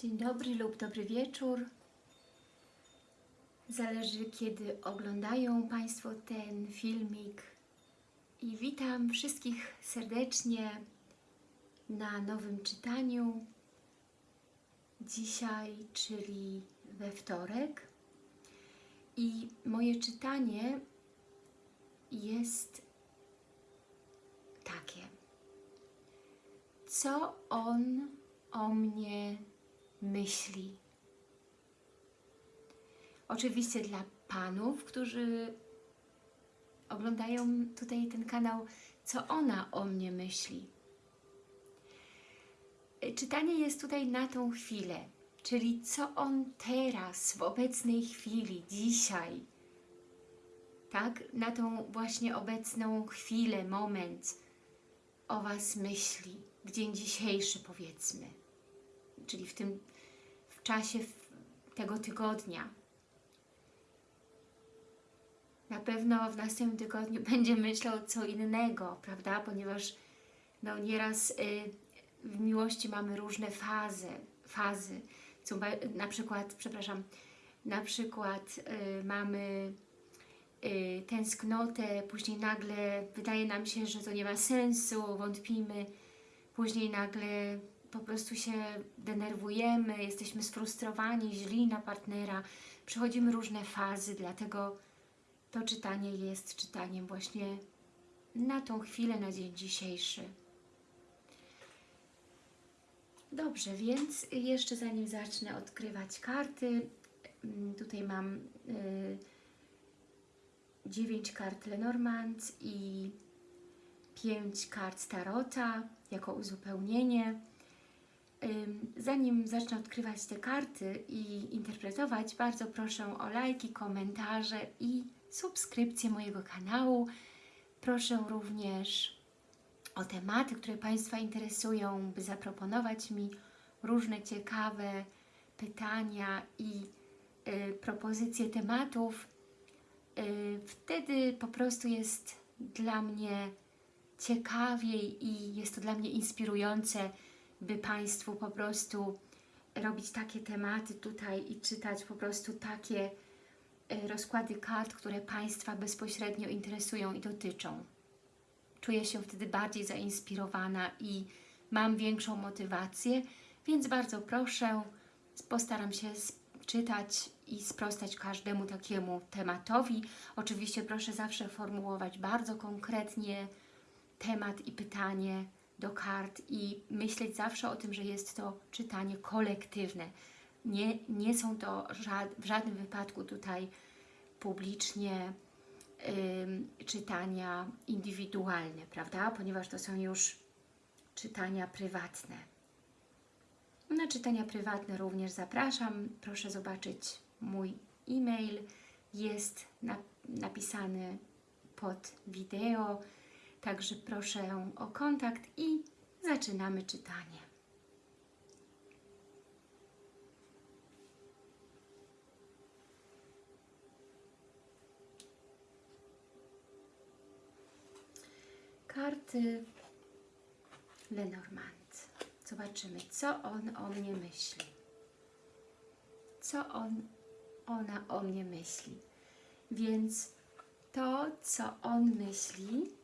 Dzień dobry lub dobry wieczór. Zależy kiedy oglądają Państwo ten filmik. I witam wszystkich serdecznie na nowym czytaniu. Dzisiaj, czyli we wtorek. I moje czytanie jest takie. Co on o mnie myśli? Oczywiście dla panów, którzy oglądają tutaj ten kanał, co ona o mnie myśli. Czytanie jest tutaj na tą chwilę, czyli co on teraz, w obecnej chwili, dzisiaj, tak, na tą właśnie obecną chwilę, moment o Was myśli, dzień dzisiejszy powiedzmy, czyli w tym w czasie tego tygodnia. Na pewno w następnym tygodniu będzie myślał co innego, prawda? Ponieważ no, nieraz y, w miłości mamy różne fazy, fazy. Na przykład, przepraszam, na przykład y, mamy y, tęsknotę, później nagle wydaje nam się, że to nie ma sensu, wątpimy, później nagle po prostu się denerwujemy, jesteśmy sfrustrowani, źli na partnera, przechodzimy różne fazy, dlatego to czytanie jest czytaniem właśnie na tą chwilę, na dzień dzisiejszy. Dobrze, więc jeszcze zanim zacznę odkrywać karty, tutaj mam y, 9 kart Lenormand i 5 kart Tarota jako uzupełnienie. Zanim zacznę odkrywać te karty i interpretować, bardzo proszę o lajki, komentarze i subskrypcję mojego kanału. Proszę również o tematy, które Państwa interesują, by zaproponować mi różne ciekawe pytania i y, propozycje tematów. Y, wtedy po prostu jest dla mnie ciekawiej i jest to dla mnie inspirujące, by Państwu po prostu robić takie tematy tutaj i czytać po prostu takie e, rozkłady kart, które Państwa bezpośrednio interesują i dotyczą. Czuję się wtedy bardziej zainspirowana i mam większą motywację, więc bardzo proszę, postaram się czytać i sprostać każdemu takiemu tematowi. Oczywiście proszę zawsze formułować bardzo konkretnie temat i pytanie, do kart i myśleć zawsze o tym, że jest to czytanie kolektywne. Nie, nie są to w żadnym wypadku tutaj publicznie czytania indywidualne, prawda? Ponieważ to są już czytania prywatne. Na czytania prywatne również zapraszam. Proszę zobaczyć mój e-mail. Jest na, napisany pod wideo. Także proszę o kontakt i zaczynamy czytanie. Karty Lenormand. Zobaczymy, co on o mnie myśli. Co on, ona o mnie myśli. Więc to, co on myśli,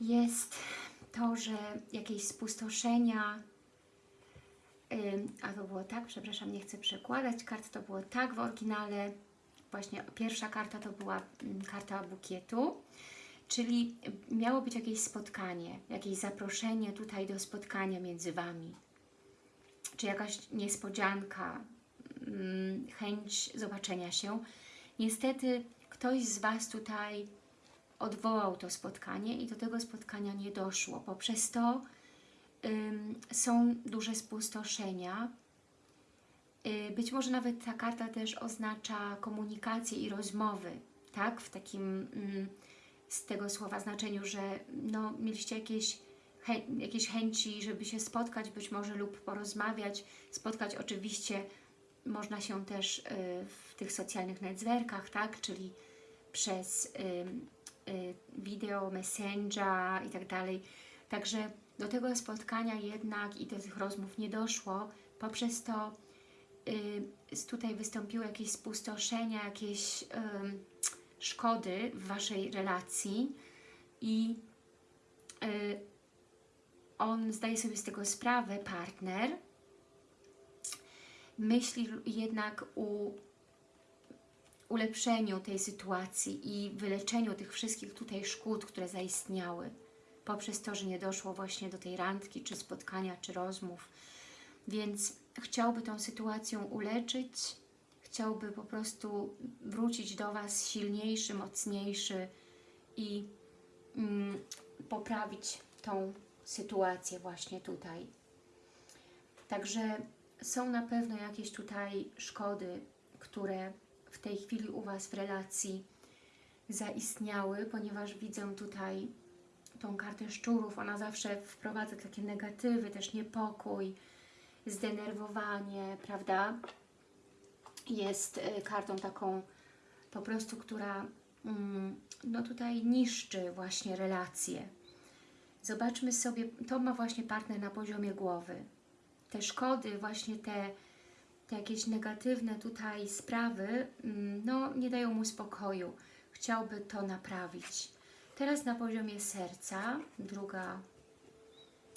jest to, że jakieś spustoszenia, a to było tak, przepraszam, nie chcę przekładać kart, to było tak w oryginale, właśnie pierwsza karta to była karta bukietu, czyli miało być jakieś spotkanie, jakieś zaproszenie tutaj do spotkania między Wami, czy jakaś niespodzianka, chęć zobaczenia się. Niestety ktoś z Was tutaj odwołał to spotkanie i do tego spotkania nie doszło. Poprzez to ym, są duże spustoszenia. Yy, być może nawet ta karta też oznacza komunikację i rozmowy, tak? W takim ym, z tego słowa znaczeniu, że no, mieliście jakieś, chę jakieś chęci, żeby się spotkać być może lub porozmawiać. Spotkać oczywiście można się też yy, w tych socjalnych networkach, tak? Czyli przez wideo, messenger i tak dalej. Także do tego spotkania jednak i do tych rozmów nie doszło, Poprzez to y, tutaj wystąpiły jakieś spustoszenia, jakieś y, szkody w Waszej relacji i y, on zdaje sobie z tego sprawę, partner, myśli jednak u ulepszeniu tej sytuacji i wyleczeniu tych wszystkich tutaj szkód, które zaistniały poprzez to, że nie doszło właśnie do tej randki, czy spotkania, czy rozmów. Więc chciałby tą sytuację uleczyć, chciałby po prostu wrócić do Was silniejszy, mocniejszy i mm, poprawić tą sytuację właśnie tutaj. Także są na pewno jakieś tutaj szkody, które w tej chwili u Was w relacji zaistniały, ponieważ widzę tutaj tą kartę szczurów, ona zawsze wprowadza takie negatywy, też niepokój, zdenerwowanie, prawda? Jest y, kartą taką po prostu, która mm, no tutaj niszczy właśnie relacje. Zobaczmy sobie, to ma właśnie partner na poziomie głowy. Te szkody, właśnie te, jakieś negatywne tutaj sprawy, mm, no nie dają mu spokoju. Chciałby to naprawić. Teraz na poziomie serca, druga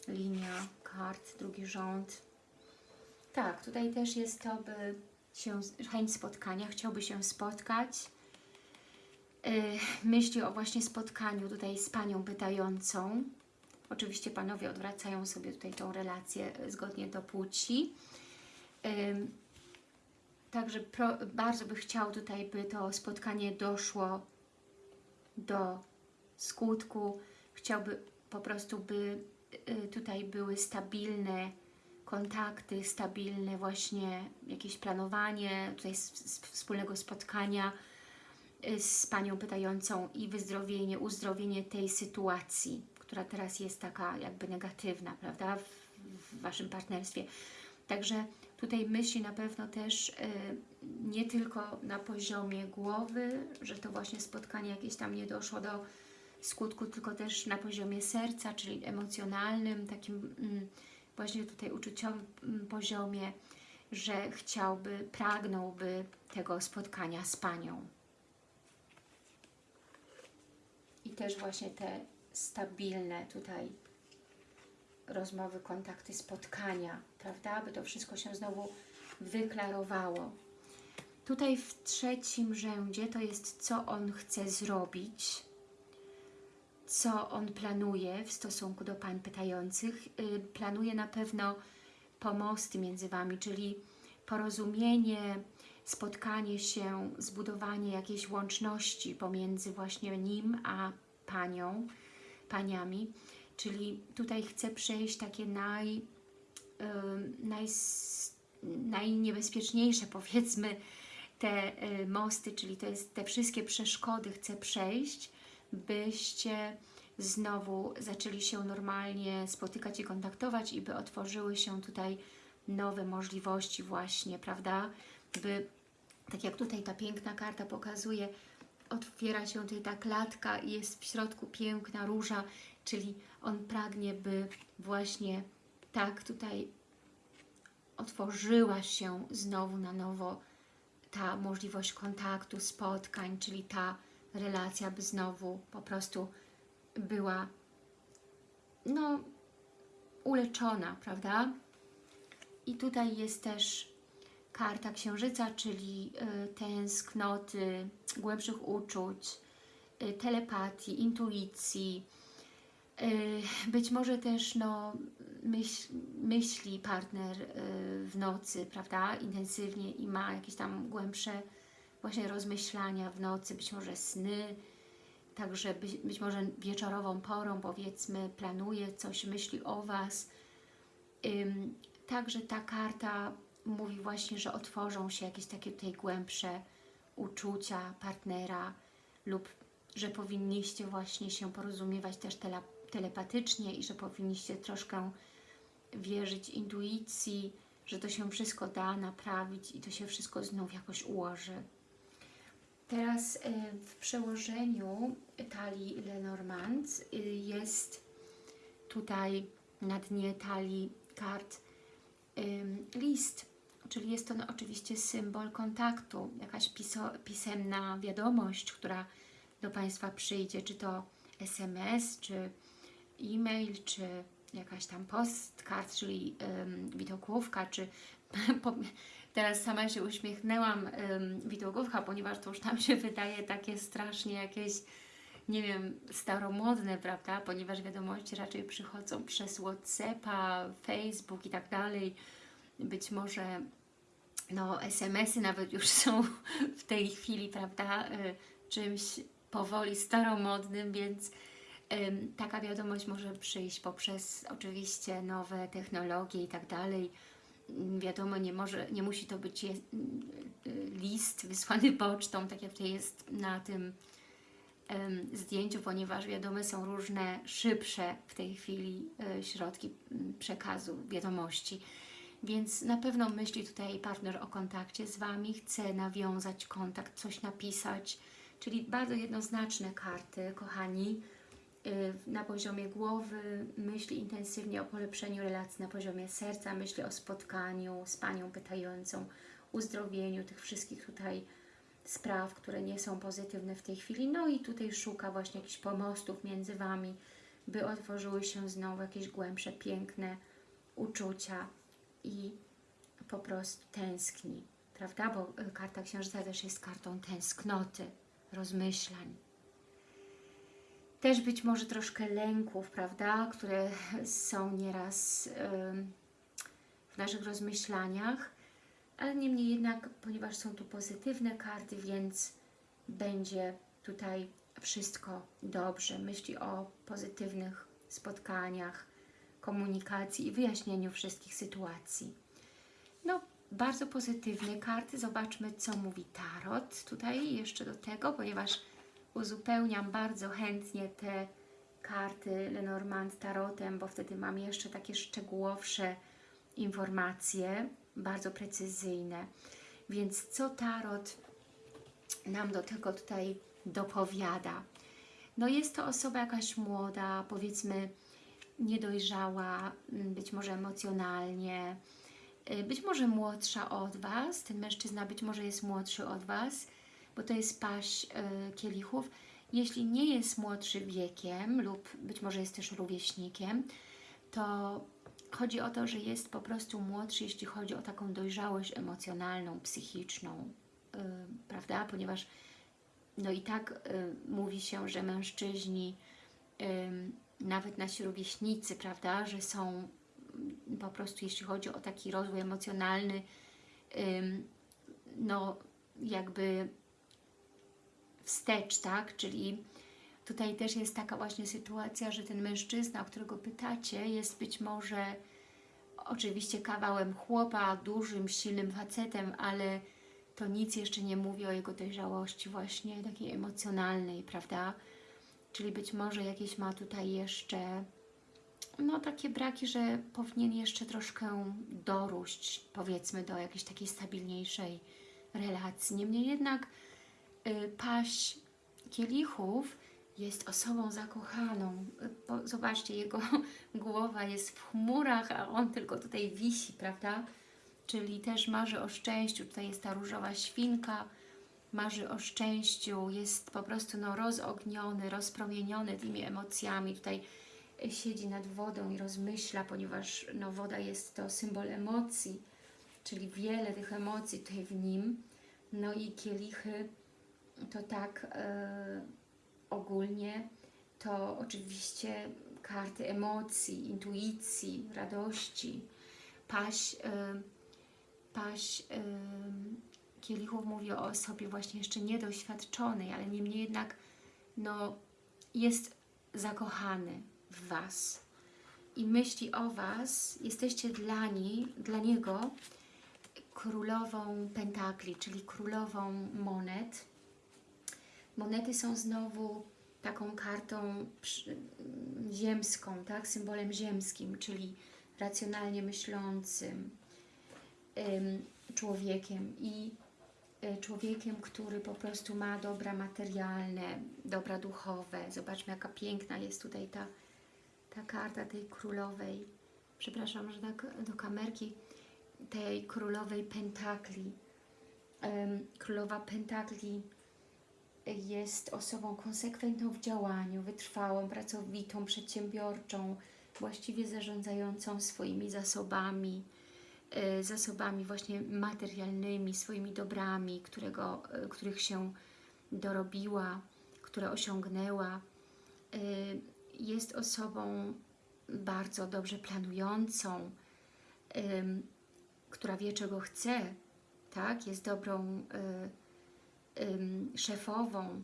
linia kart, drugi rząd. Tak, tutaj też jest to, by się, chęć spotkania, chciałby się spotkać. Yy, myśli o właśnie spotkaniu tutaj z Panią pytającą. Oczywiście Panowie odwracają sobie tutaj tą relację zgodnie do płci. Także pro, bardzo by chciał tutaj, by to spotkanie doszło do skutku. Chciałby po prostu, by y, tutaj były stabilne kontakty, stabilne właśnie jakieś planowanie tutaj wspólnego spotkania y, z Panią pytającą i wyzdrowienie, uzdrowienie tej sytuacji, która teraz jest taka jakby negatywna, prawda, w, w Waszym partnerstwie. Także tutaj myśli na pewno też y, nie tylko na poziomie głowy, że to właśnie spotkanie jakieś tam nie doszło do skutku, tylko też na poziomie serca, czyli emocjonalnym, takim mm, właśnie tutaj uczuciowym mm, poziomie, że chciałby, pragnąłby tego spotkania z Panią. I też właśnie te stabilne tutaj rozmowy, kontakty, spotkania, prawda? By to wszystko się znowu wyklarowało. Tutaj w trzecim rzędzie to jest, co on chce zrobić, co on planuje w stosunku do pań pytających. Y, planuje na pewno pomosty między Wami, czyli porozumienie, spotkanie się, zbudowanie jakiejś łączności pomiędzy właśnie nim a panią, paniami. Czyli tutaj chce przejść takie naj, naj, najniebezpieczniejsze powiedzmy te y, mosty, czyli to jest te wszystkie przeszkody chce przejść, byście znowu zaczęli się normalnie spotykać i kontaktować i by otworzyły się tutaj nowe możliwości właśnie, prawda? By, tak jak tutaj ta piękna karta pokazuje, otwiera się tutaj ta klatka i jest w środku piękna róża, czyli on pragnie, by właśnie tak tutaj otworzyła się znowu na nowo ta możliwość kontaktu, spotkań, czyli ta relacja by znowu po prostu była no uleczona, prawda? I tutaj jest też karta księżyca, czyli y, tęsknoty, głębszych uczuć, y, telepatii, intuicji, być może też no, myśl, myśli partner y, w nocy, prawda, intensywnie i ma jakieś tam głębsze właśnie rozmyślania w nocy, być może sny, także być, być może wieczorową porą powiedzmy planuje coś, myśli o Was. Także ta karta mówi właśnie, że otworzą się jakieś takie tutaj głębsze uczucia partnera lub że powinniście właśnie się porozumiewać też tele, telepatycznie i że powinniście troszkę wierzyć intuicji, że to się wszystko da naprawić i to się wszystko znów jakoś ułoży. Teraz y, w przełożeniu talii Lenormand y, jest tutaj na dnie talii kart list, czyli jest to no, oczywiście symbol kontaktu, jakaś piso, pisemna wiadomość, która do Państwa przyjdzie, czy to SMS, czy e-mail, czy jakaś tam postkart, czyli ym, widokówka, czy po- teraz sama się uśmiechnęłam ym, widokówka, ponieważ to już tam się wydaje takie strasznie jakieś nie wiem, staromodne, prawda, ponieważ wiadomości raczej przychodzą przez Whatsappa, Facebook i tak dalej. Być może no, SMS-y nawet już są w tej chwili, prawda, y, czymś powoli staromodnym, więc taka wiadomość może przyjść poprzez oczywiście nowe technologie i tak dalej. Mm, Wiadomo, nie, może, nie musi to być y, y, list wysłany pocztą, tak jak to jest na tym zdjęciu, ponieważ wiadome są różne szybsze w tej chwili e, środki m, przekazu wiadomości. Więc na pewno myśli tutaj partner o kontakcie z Wami, chce nawiązać kontakt, coś napisać, czyli bardzo jednoznaczne karty, kochani. Y, Na poziomie głowy myśli intensywnie o polepszeniu relacji, na poziomie serca myśli o spotkaniu z Panią pytającą, uzdrowieniu tych wszystkich tutaj spraw, które nie są pozytywne w tej chwili. No i tutaj szuka właśnie jakichś pomostów między Wami, by otworzyły się znowu jakieś głębsze, piękne uczucia i po prostu tęskni, prawda? Bo karta księżyca też jest kartą tęsknoty, rozmyślań. Też być może troszkę lęków, prawda? Które są nieraz w naszych rozmyślaniach ale niemniej jednak, ponieważ są tu pozytywne karty, więc będzie tutaj wszystko dobrze. Myśli o pozytywnych spotkaniach, komunikacji i wyjaśnieniu wszystkich sytuacji. No, bardzo pozytywne karty. Zobaczmy, co mówi Tarot tutaj jeszcze do tego, ponieważ uzupełniam bardzo chętnie te karty Lenormand Tarotem, bo wtedy mam jeszcze takie szczegółowsze informacje, bardzo precyzyjne. Więc co Tarot nam do tego tutaj dopowiada? No jest to osoba jakaś młoda, powiedzmy niedojrzała, m, być może emocjonalnie, y, być może młodsza od Was, ten mężczyzna być może jest młodszy od Was, bo to jest paść y, kielichów. Jeśli nie jest młodszy wiekiem lub być może jest też rówieśnikiem, to chodzi o to, że jest po prostu młodszy, jeśli chodzi o taką dojrzałość emocjonalną, psychiczną, yy, prawda? Ponieważ no i tak y, mówi się, że mężczyźni, nawet nasi rówieśnicy, prawda, że są po prostu, jeśli chodzi o taki rozwój emocjonalny, no jakby wstecz, tak? Czyli tutaj też jest taka właśnie sytuacja, że ten mężczyzna, o którego pytacie, jest być może oczywiście kawałem chłopa, dużym, silnym facetem, ale to nic jeszcze nie mówi o jego dojrzałości właśnie takiej emocjonalnej, prawda? Czyli być może jakieś ma tutaj jeszcze no takie braki, że powinien jeszcze troszkę doróść, powiedzmy, do jakiejś takiej stabilniejszej relacji. Niemniej jednak paść kielichów jest osobą zakochaną. Y, Zobaczcie, jego głowa jest w chmurach, a on tylko tutaj wisi, prawda? Czyli też marzy o szczęściu. Tutaj jest ta różowa świnka, marzy o szczęściu, jest po prostu no, rozogniony, rozpromieniony tymi emocjami. Tutaj y, siedzi nad wodą i rozmyśla, ponieważ no, woda jest to symbol emocji, czyli wiele tych emocji tutaj w nim. No i kielichy to tak e, ogólnie, to oczywiście karty emocji, intuicji, radości. Paś, e, paś e, kielichów mówi o osobie właśnie jeszcze niedoświadczonej, ale niemniej jednak no, jest zakochany w Was i myśli o Was, jesteście dla, niej, dla niego królową pentakli, czyli królową monet. Monety są znowu taką kartą ziemską, tak? symbolem ziemskim, czyli racjonalnie myślącym ym, człowiekiem i y, człowiekiem, który po prostu ma dobra materialne, dobra duchowe. Zobaczmy, jaka piękna jest tutaj ta, ta karta tej królowej. Przepraszam, że tak do kamerki tej królowej pentakli. Królowa pentakli jest osobą konsekwentną w działaniu, wytrwałą, pracowitą, przedsiębiorczą, właściwie zarządzającą swoimi zasobami, e, zasobami właśnie materialnymi, swoimi dobrami, którego, e, których się dorobiła, które osiągnęła. E, Jest osobą bardzo dobrze planującą, która wie, czego chce, tak? Jest dobrą szefową.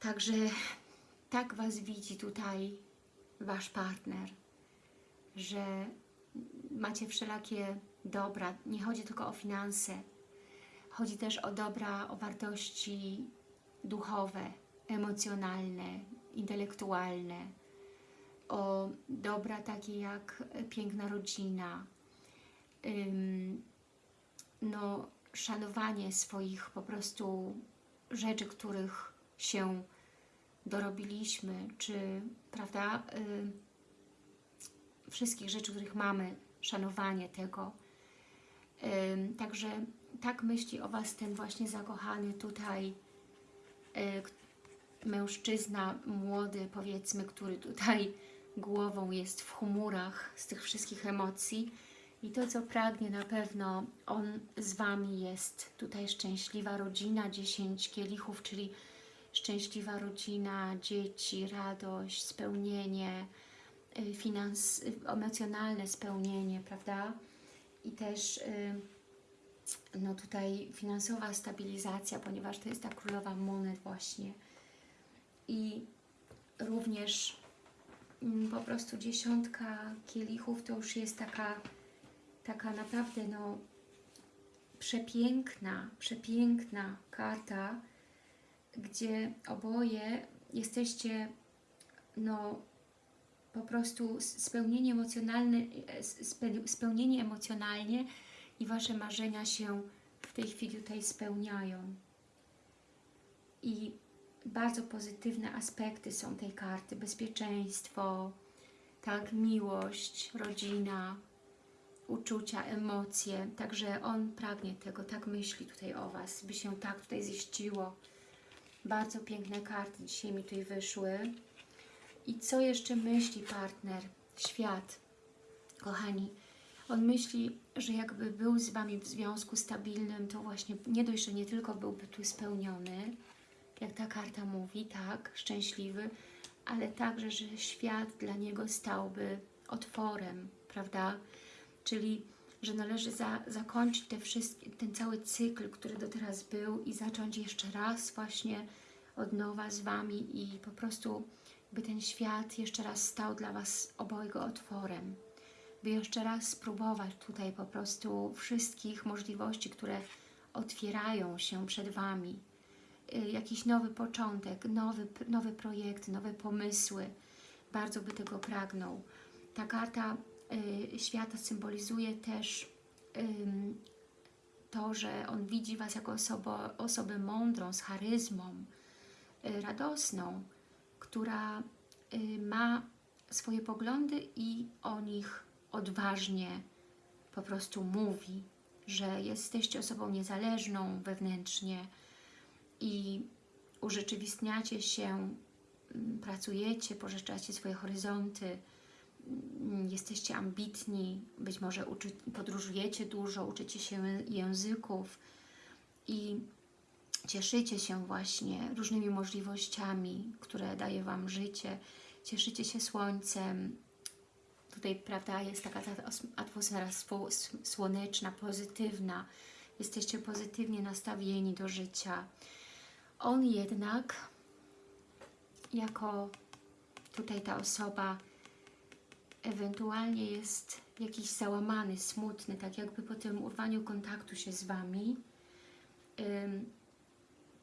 Także tak Was widzi tutaj Wasz partner, że macie wszelakie dobra. Nie chodzi tylko o finanse. Chodzi też o dobra, o wartości duchowe, emocjonalne, intelektualne, o dobra takie jak piękna rodzina, no, szanowanie swoich po prostu rzeczy, których się dorobiliśmy, czy prawda, y, wszystkich rzeczy, których mamy, szanowanie tego. Ym, Także tak myśli o Was ten właśnie zakochany tutaj y, mężczyzna młody, powiedzmy, który tutaj głową jest w chmurach z tych wszystkich emocji. I to, co pragnie na pewno, on z Wami jest. Tutaj szczęśliwa rodzina, 10 kielichów, czyli szczęśliwa rodzina, dzieci, radość, spełnienie, y, finans, y, emocjonalne spełnienie, prawda? I też y, no tutaj finansowa stabilizacja, ponieważ to jest ta królowa monet właśnie. I również mm, po prostu dziesiątka kielichów to już jest taka, taka naprawdę no przepiękna, przepiękna karta, gdzie oboje jesteście no po prostu spełnieni emocjonalne, spe- spełnieni emocjonalnie i Wasze marzenia się w tej chwili tutaj spełniają. I bardzo pozytywne aspekty są tej karty. Bezpieczeństwo, tak, miłość, rodzina, uczucia, emocje. Także on pragnie tego, tak myśli tutaj o Was, by się tak tutaj ziściło. Bardzo piękne karty dzisiaj mi tutaj wyszły. I co jeszcze myśli partner? Świat. Kochani, on myśli, że jakby był z Wami w związku stabilnym, to właśnie nie dość, że nie tylko byłby tu spełniony, jak ta karta mówi, tak, szczęśliwy, ale także, że świat dla niego stałby otworem, prawda? Czyli, że należy za, zakończyć te wszystkie, ten cały cykl, który do teraz był i zacząć jeszcze raz właśnie od nowa z Wami i po prostu by ten świat jeszcze raz stał dla Was obojga otworem, by jeszcze raz spróbować tutaj po prostu wszystkich możliwości, które otwierają się przed Wami. Y, Jakiś nowy początek, nowy, nowe projekty, nowe pomysły. Bardzo by tego pragnął. Ta karta świata symbolizuje też to, że on widzi Was jako osobę, osobę mądrą, z charyzmą, y, radosną, która y, ma swoje poglądy i o nich odważnie po prostu mówi, że jesteście osobą niezależną wewnętrznie i urzeczywistniacie się, mm, pracujecie, pożyczacie swoje horyzonty, jesteście ambitni, być może uczy, podróżujecie dużo, uczycie się języków i cieszycie się właśnie różnymi możliwościami, które daje Wam życie, cieszycie się słońcem. Tutaj, prawda, jest taka ta os- atmosfera słoneczna, pozytywna. Jesteście pozytywnie nastawieni do życia. On jednak, jako tutaj ta osoba, ewentualnie jest jakiś załamany, smutny, tak jakby po tym urwaniu kontaktu się z Wami,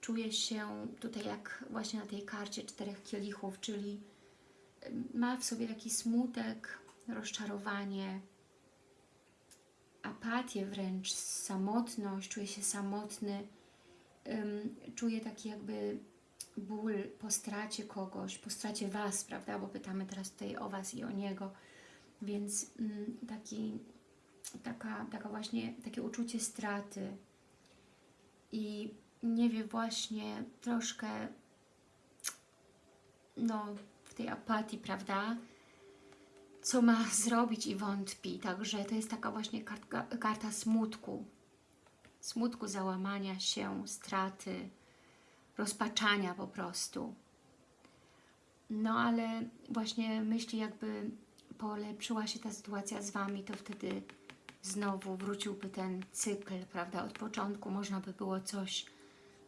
czuje się tutaj jak właśnie na tej karcie czterech kielichów, czyli ma w sobie taki smutek, rozczarowanie, apatię wręcz, samotność, czuje się samotny, czuje taki jakby ból po stracie kogoś, po stracie Was, prawda, bo pytamy teraz tutaj o Was i o Niego, więc mm, taki taka, taka właśnie takie uczucie straty i nie wie właśnie troszkę no w tej apatii, prawda? Co ma zrobić i wątpi. Także to jest taka właśnie kartka, karta smutku. Smutku, załamania się, straty, rozpaczania po prostu. No ale właśnie myśli jakby polepszyła się ta sytuacja z Wami, to wtedy znowu wróciłby ten cykl, prawda? Od początku można by było coś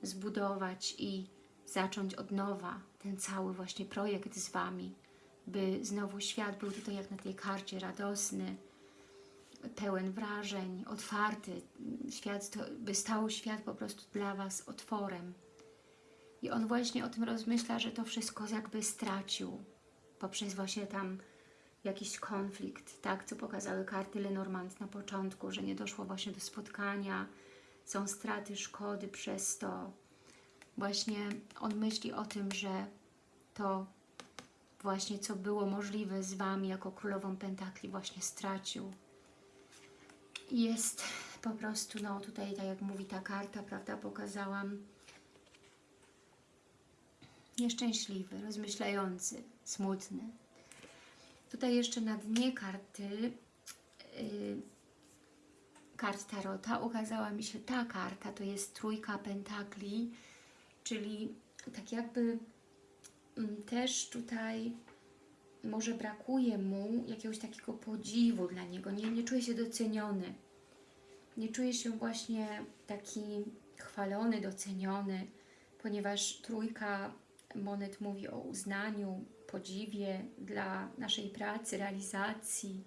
zbudować i zacząć od nowa ten cały właśnie projekt z Wami, by znowu świat był tutaj jak na tej karcie radosny, pełen wrażeń, otwarty, świat, to, by stał świat po prostu dla Was otworem. I on właśnie o tym rozmyśla, że to wszystko jakby stracił poprzez właśnie tam jakiś konflikt, tak, co pokazały karty Lenormand na początku, że nie doszło właśnie do spotkania, są straty, szkody przez to. Właśnie on myśli o tym, że to właśnie co było możliwe z Wami jako Królową Pentakli właśnie stracił. Jest po prostu, no tutaj tak jak mówi ta karta, prawda, pokazałam, nieszczęśliwy, rozmyślający, smutny. Tutaj jeszcze na dnie karty yy, kart Tarota ukazała mi się ta karta, to jest trójka pentakli, czyli tak jakby mm, też tutaj może brakuje mu jakiegoś takiego podziwu dla niego, nie, nie czuje się doceniony, nie czuje się właśnie taki chwalony, doceniony, ponieważ trójka monet mówi o uznaniu, podziwie dla naszej pracy, realizacji,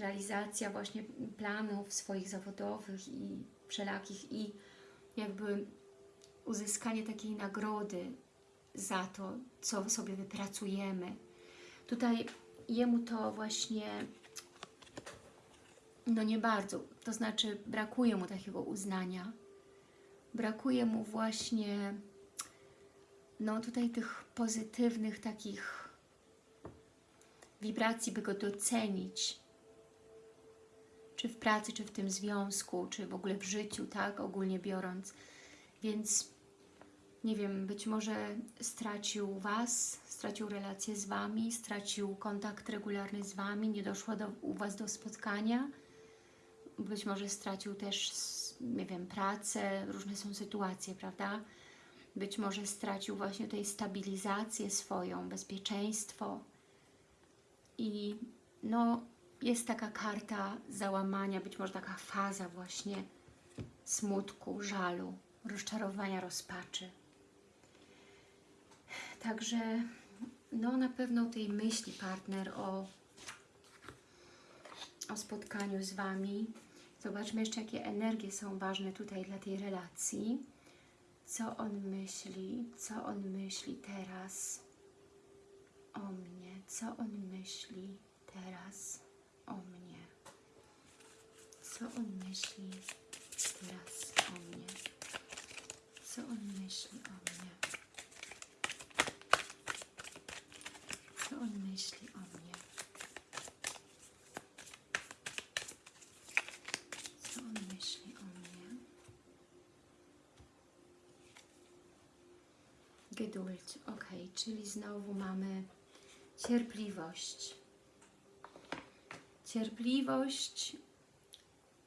realizacja właśnie planów swoich zawodowych i wszelakich i jakby uzyskanie takiej nagrody za to, co sobie wypracujemy. Tutaj jemu to właśnie no nie bardzo, to znaczy brakuje mu takiego uznania. Brakuje mu właśnie no tutaj tych pozytywnych takich wibracji, by go docenić. Czy w pracy, czy w tym związku, czy w ogóle w życiu, tak, ogólnie biorąc. Więc nie wiem, być może stracił Was, stracił relację z Wami, stracił kontakt regularny z Wami, nie doszło do, u Was do spotkania. Być może stracił też, nie wiem, pracę, różne są sytuacje, prawda? Być może stracił właśnie tutaj stabilizację swoją, bezpieczeństwo. I no, jest taka karta załamania, być może taka faza właśnie smutku, żalu, rozczarowania, rozpaczy. Także no na pewno tej myśli partner o, o spotkaniu z Wami. Zobaczmy jeszcze, jakie energie są ważne tutaj dla tej relacji. Co on myśli, co on myśli teraz? O mnie, co on myśli teraz? O mnie, co on myśli teraz? O mnie, co on myśli o mnie. Co on myśli o mnie? Co on myśli o mnie? Geduld, czyli znowu mamy cierpliwość. Cierpliwość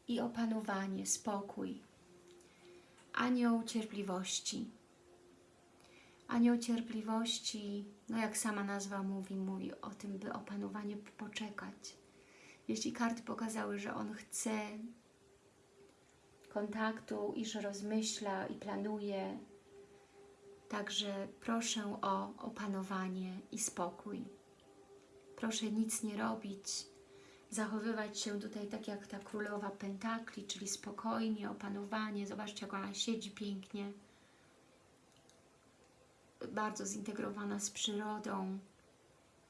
i opanowanie, spokój. Anioł cierpliwości. Anioł cierpliwości, no jak sama nazwa mówi, mówi o tym, by opanowanie poczekać. Jeśli karty pokazały, że on chce kontaktu i że rozmyśla i planuje, także proszę o opanowanie i spokój. Proszę nic nie robić, zachowywać się tutaj tak jak ta królowa pentakli, czyli spokojnie, opanowanie. Zobaczcie, jak ona siedzi pięknie bardzo zintegrowana z przyrodą,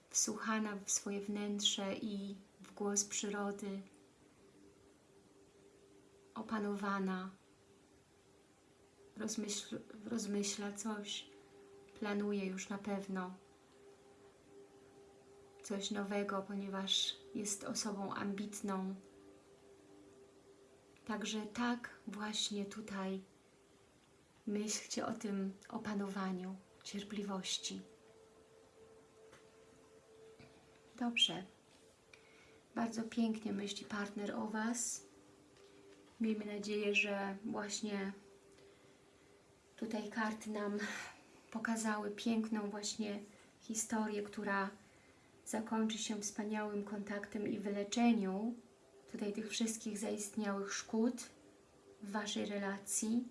wsłuchana w swoje wnętrze i w głos przyrody, opanowana, rozmyśl, rozmyśla coś, planuje już na pewno coś nowego, ponieważ jest osobą ambitną, Także tak właśnie tutaj myślcie o tym opanowaniu, cierpliwości. Dobrze. Bardzo pięknie myśli partner o Was. Miejmy nadzieję, że właśnie tutaj karty nam pokazały piękną właśnie historię, która zakończy się wspaniałym kontaktem i wyleczeniu tutaj tych wszystkich zaistniałych szkód w Waszej relacji.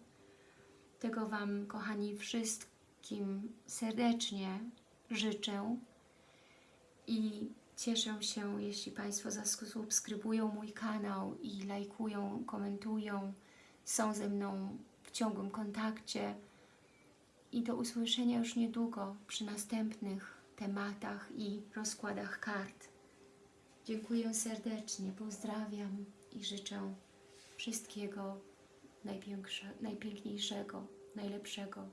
Tego Wam, kochani, wszystkim serdecznie życzę i cieszę się, jeśli Państwo zasubskrybują mój kanał i lajkują, komentują, są ze mną w ciągłym kontakcie i do usłyszenia już niedługo przy następnych tematach i rozkładach kart. Dziękuję serdecznie, pozdrawiam i życzę wszystkiego najpiękniejszego, najlepszego